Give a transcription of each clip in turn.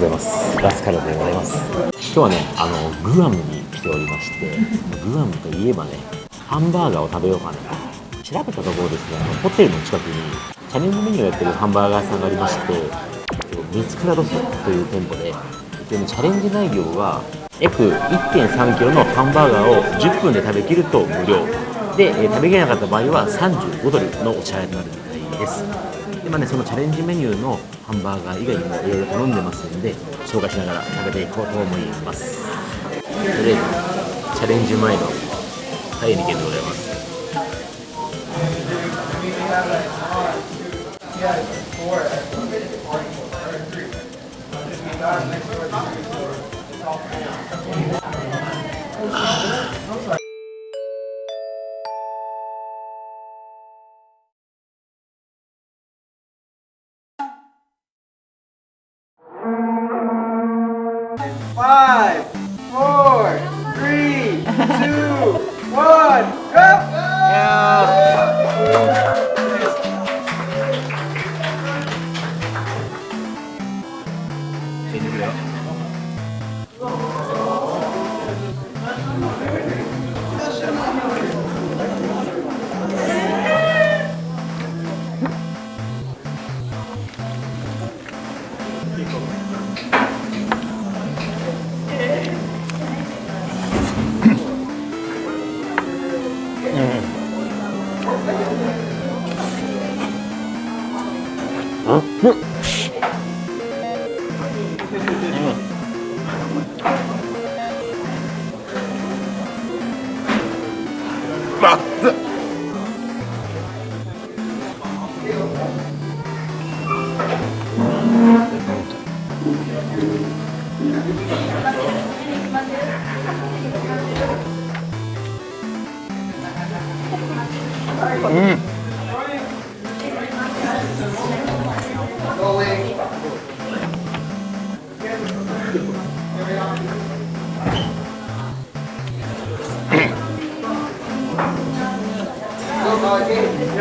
ございます。ラスカルでございます。今日はねあのグアムに来ておりましてグアムといえばねハンバーガーを食べようかな。と調べたところですねホテルの近くにチャレンジメニューをやってるハンバーガー屋さんがありましてミスクラドスという店舗ででもチャレンジ内容は約1 3キロのハンバーガーを10分で食べきると無料。で、食べきれなかった場合は35ドルのお支払いとなるみたいです。で、まあね、そのチャレンジメニューのハンバーガー以外にもいろいろ頼んでますんで紹介しながら食べていこうと思います。とりあえずチャレンジ前のタイニケでございます。Five, ってう。うん。うん。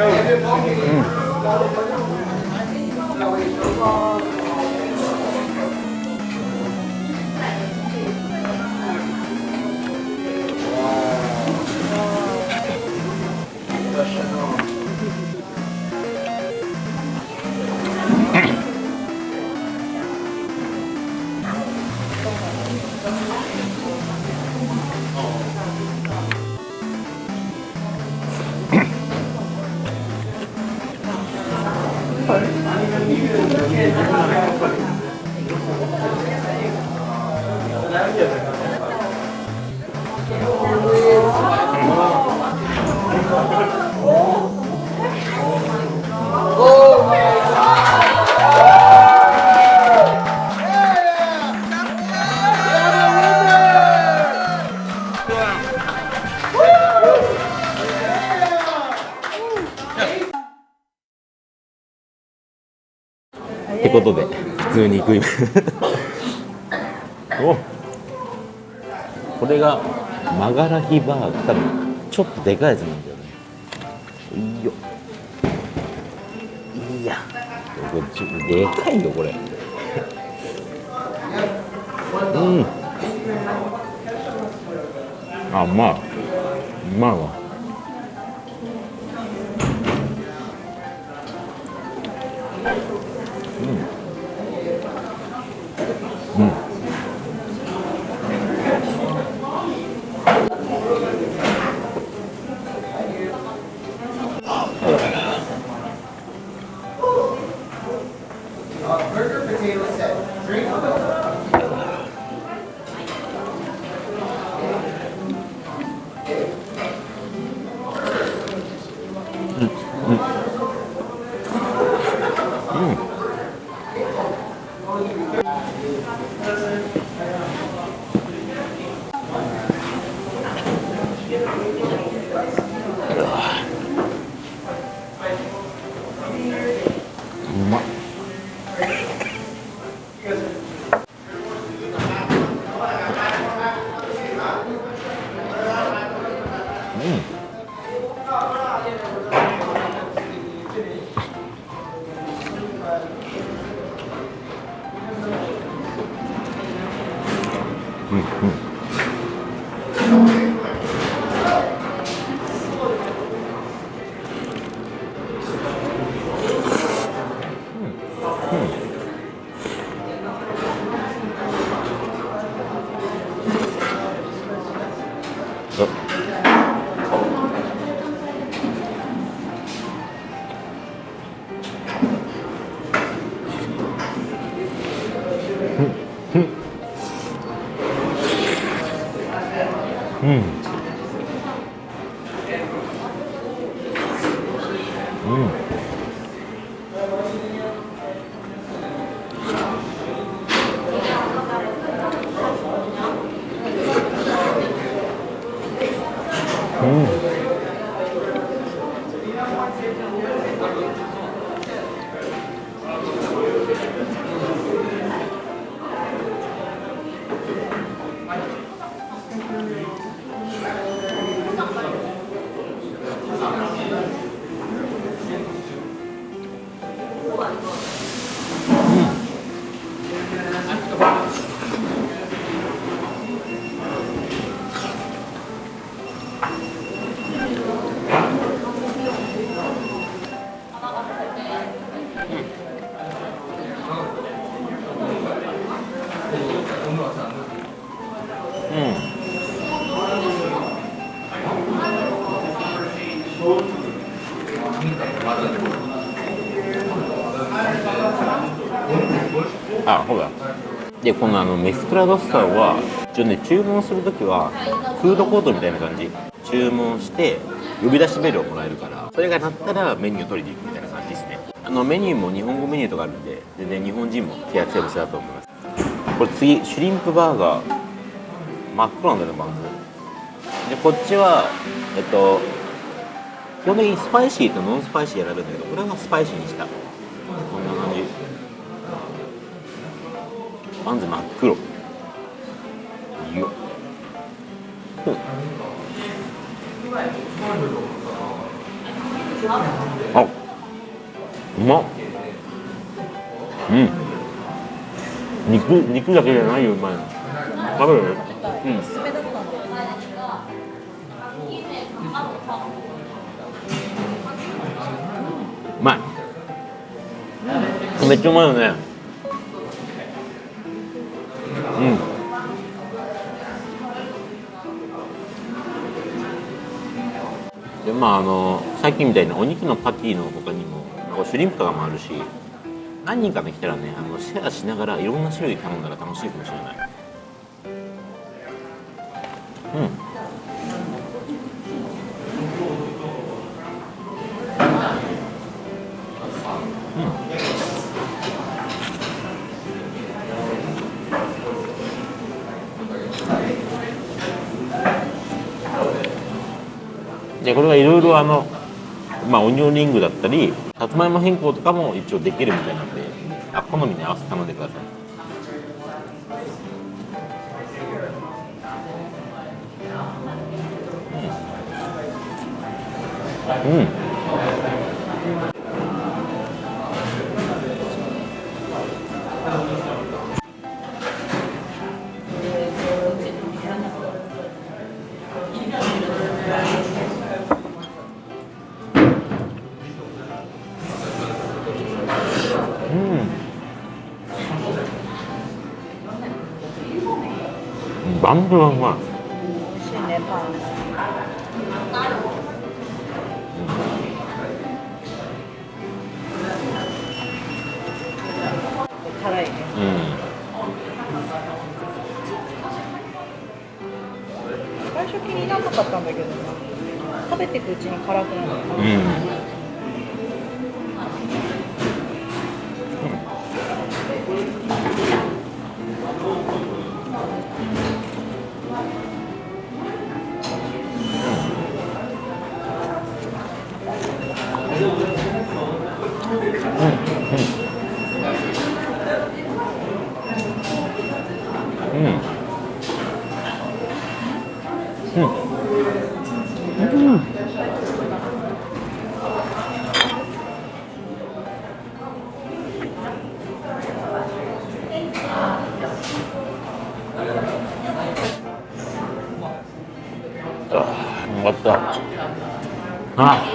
응. で普通に食い お。これがマガラヒバーガー多分ちょっとでかいやつなんだよね。いいよ。いや。これちょでかいよこれ。うん。あうまい。うまいわ。burger potato set. Drink うんうんうん。うん。あほら。でこのあのメスクラドッサーは一応ね注文するときはフードコートみたいな感じ。注文して呼び出しメールをもらえるからそれが鳴ったらメニューを取りに行くみたいな感じですね。あのメニューも日本語メニューとかあるんで全然日本人も手厚いお店だと思います。これ次シュリンプバーガー。真っ黒なんだよねバンズ。でこっちはえっと基本的にスパイシーとノンスパイシー選べるんだけどこれはスパイシーにした。バンズ真っ黒。いようん。あうまっ。うん。肉肉だけじゃないようまいの。食べる？うん。すすめだったんでうまい。めっちゃうまいよね。うん。でまああのさっきみたいなお肉のパティの他にもシュリンプとかもあるし何人かで来たらねあのシェアしながらいろんな種類頼んだら楽しいかもしれない。うん。でこれはいろいろあのまあオニオンリングだったりさつまいも変更とかも一応できるみたいなんであ好みに合わせて頼んでください。うん、うんうんバンズがうまいねパン辛いねうん最初気にならなかったんだけどな食べていくうちに辛くなるうんうんああ